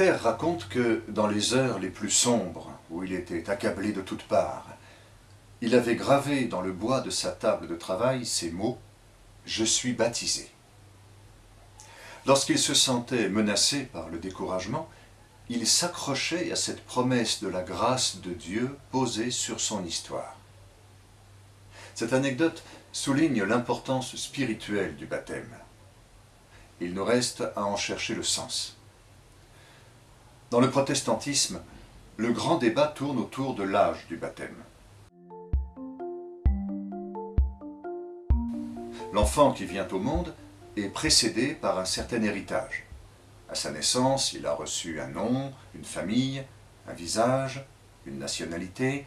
Raconte que dans les heures les plus sombres, où il était accablé de toutes parts, il avait gravé dans le bois de sa table de travail ces mots « Je suis baptisé ». Lorsqu'il se sentait menacé par le découragement, il s'accrochait à cette promesse de la grâce de Dieu posée sur son histoire. Cette anecdote souligne l'importance spirituelle du baptême. Il nous reste à en chercher le sens. Dans le protestantisme, le grand débat tourne autour de l'âge du baptême. L'enfant qui vient au monde est précédé par un certain héritage. À sa naissance, il a reçu un nom, une famille, un visage, une nationalité.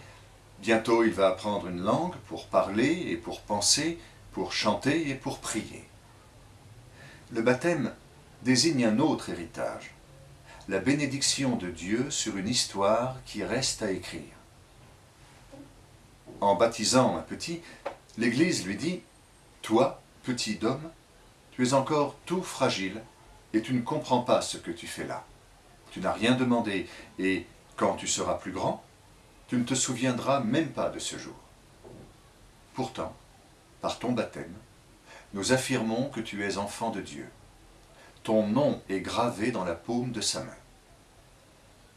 Bientôt, il va apprendre une langue pour parler et pour penser, pour chanter et pour prier. Le baptême désigne un autre héritage, la bénédiction de Dieu sur une histoire qui reste à écrire. En baptisant un petit, l'Église lui dit « Toi, petit homme, tu es encore tout fragile et tu ne comprends pas ce que tu fais là. Tu n'as rien demandé et quand tu seras plus grand, tu ne te souviendras même pas de ce jour. Pourtant, par ton baptême, nous affirmons que tu es enfant de Dieu. Ton nom est gravé dans la paume de sa main.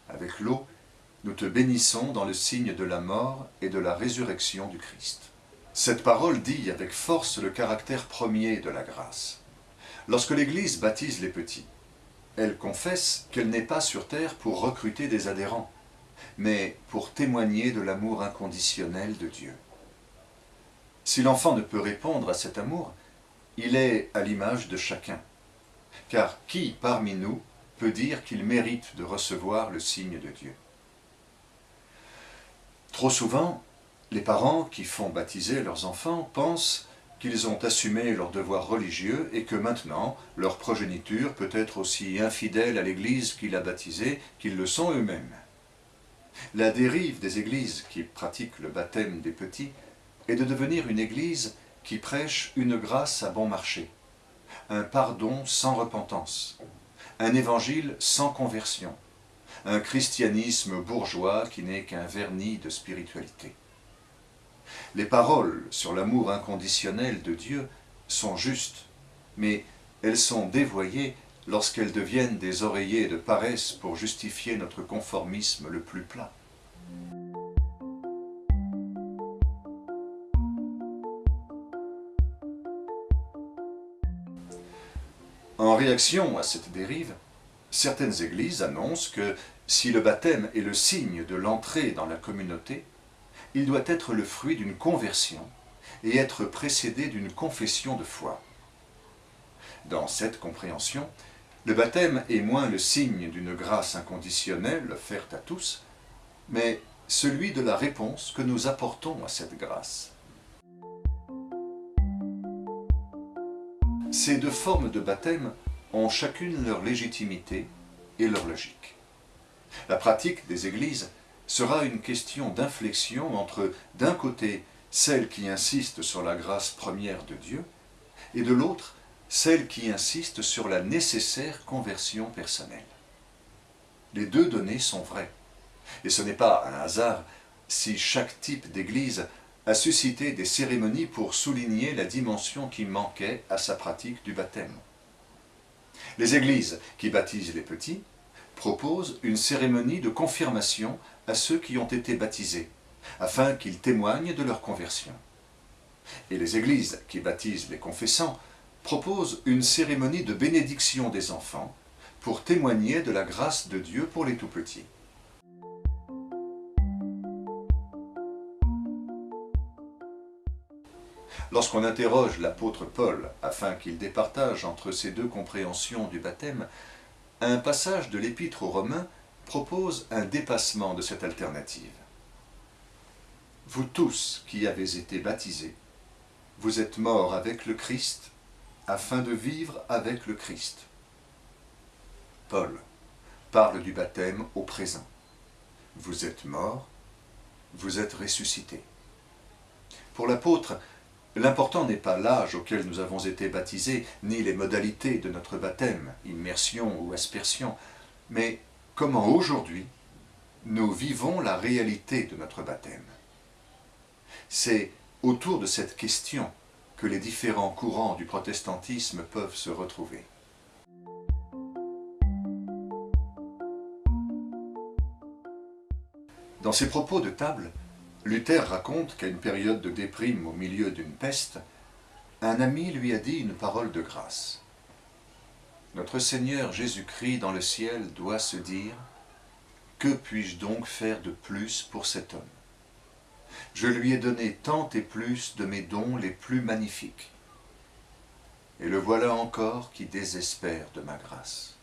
Avec l'eau, nous te bénissons dans le signe de la mort et de la résurrection du Christ. Cette parole dit avec force le caractère premier de la grâce. Lorsque l'Église baptise les petits, elle confesse qu'elle n'est pas sur terre pour recruter des adhérents, mais pour témoigner de l'amour inconditionnel de Dieu. Si l'enfant ne peut répondre à cet amour, il est à l'image de chacun. Car qui parmi nous peut dire qu'il mérite de recevoir le signe de Dieu? Trop souvent, les parents qui font baptiser leurs enfants pensent qu'ils ont assumé leur devoir religieux et que maintenant, leur progéniture peut être aussi infidèle à l'Église qui l'a baptisée qu'ils le sont eux-mêmes. La dérive des églises qui pratiquent le baptême des petits est de devenir une église qui prêche une grâce à bon marché, un pardon sans repentance, un évangile sans conversion, un christianisme bourgeois qui n'est qu'un vernis de spiritualité. Les paroles sur l'amour inconditionnel de Dieu sont justes, mais elles sont dévoyées lorsqu'elles deviennent des oreillers de paresse pour justifier notre conformisme le plus plat. En réaction à cette dérive, certaines églises annoncent que si le baptême est le signe de l'entrée dans la communauté, il doit être le fruit d'une conversion et être précédé d'une confession de foi. Dans cette compréhension, le baptême est moins le signe d'une grâce inconditionnelle offerte à tous, mais celui de la réponse que nous apportons à cette grâce. Ces deux formes de baptême ont chacune leur légitimité et leur logique. La pratique des églises sera une question d'inflexion entre, d'un côté, celle qui insiste sur la grâce première de Dieu, et de l'autre, celle qui insiste sur la nécessaire conversion personnelle. Les deux données sont vraies, et ce n'est pas un hasard si chaque type d'église a suscité des cérémonies pour souligner la dimension qui manquait à sa pratique du baptême. Les églises qui baptisent les petits proposent une cérémonie de confirmation à ceux qui ont été baptisés, afin qu'ils témoignent de leur conversion. Et les églises qui baptisent les confessants proposent une cérémonie de bénédiction des enfants pour témoigner de la grâce de Dieu pour les tout-petits. Lorsqu'on interroge l'apôtre Paul afin qu'il départage entre ces deux compréhensions du baptême, un passage de l'épître aux Romains propose un dépassement de cette alternative. Vous tous qui avez été baptisés, vous êtes morts avec le Christ afin de vivre avec le Christ. Paul parle du baptême au présent. Vous êtes morts, vous êtes ressuscités. Pour l'apôtre, L'important n'est pas l'âge auquel nous avons été baptisés, ni les modalités de notre baptême, immersion ou aspersion. mais comment aujourd'hui nous vivons la réalité de notre baptême. C'est autour de cette question que les différents courants du protestantisme peuvent se retrouver. Dans ses propos de table, Luther raconte qu'à une période de déprime au milieu d'une peste, un ami lui a dit une parole de grâce. Notre Seigneur Jésus-Christ dans le ciel doit se dire « Que puis-je donc faire de plus pour cet homme? Je lui ai donné tant et plus de mes dons les plus magnifiques. Et le voilà encore qui désespère de ma grâce. »